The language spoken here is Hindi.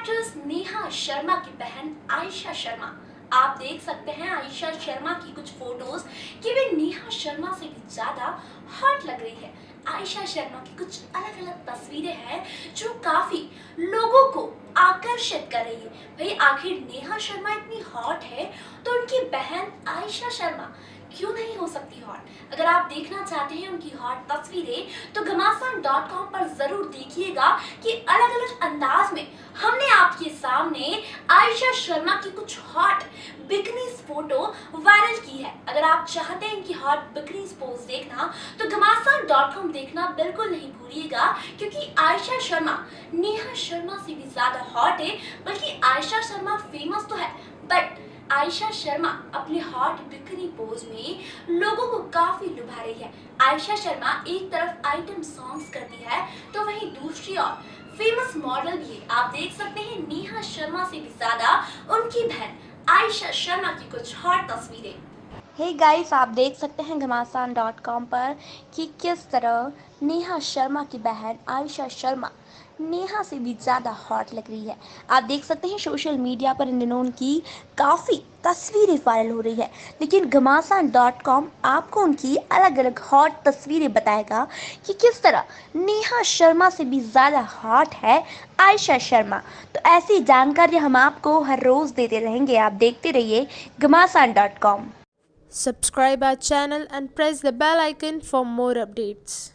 नेहा शर्मा की बहन आयशा शर्मा। आप देख सकते हैं आयशा शर्मा की कुछ फ़ोटोज़ कि वे नेहा शर्मा से भी ज़्यादा हॉट लग रही है। आयशा शर्मा की कुछ अलग अलग तस्वीरें हैं जो काफ़ी लोगों को आकर्षित कर रही है। भाई, आखिर नेहा शर्मा इतनी हॉट है तो उनकी बहन आयशा शर्मा क्यों नहीं हो सकती हॉट अगर आप देखना चाहते हैं उनकी हॉट तस्वीरें तो घमासान डॉट कॉम पर ज़रूर देखिएगा कि अलग अलग अंदाज में सामने आयशा शर्मा की कुछ हॉट बिकनीज फ़ोटो वायरल की है। अगर आप चाहते हैं इनकी हॉट बिकनीज पोज देखना तो घमासान डॉट कॉम देखना बिल्कुल नहीं भूलिएगा, क्योंकि आयशा शर्मा, नेहा शर्मा से भी ज़्यादा हॉट है, बल्कि आयशा शर्मा फ़ेमस तो है। बट आयशा शर्मा अपने हॉट बिकनी पोज में लोगों को काफ़ी लुभा रही है। आयशा शर्मा एक तरफ़ आइटम सॉन्ग्स करती है तो वहीं दूसरी ओर फ़ेमस मॉडल भी है। आप देख सकते हैं, नेहा शर्मा से भी ज़्यादा उनकी बहन आयशा शर्मा की कुछ हॉट तस्वीरें। हे hey गाइस आप देख सकते हैं घमासान डॉट कॉम पर कि किस तरह नेहा शर्मा की बहन आयशा शर्मा, नेहा से भी ज़्यादा हॉट लग रही है। आप देख सकते हैं सोशल मीडिया पर इन दिनों उनकी काफ़ी तस्वीरें वायरल हो रही है। लेकिन घमासान डॉट कॉम आपको उनकी अलग अलग हॉट तस्वीरें बताएगा कि किस तरह नेहा शर्मा से भी ज़्यादा हॉट है आयशा शर्मा। तो ऐसी जानकारी हम आपको हर रोज़ देते रहेंगे। आप देखते रहिए Ghamasan dot com Subscribe our channel and press the bell icon for more updates.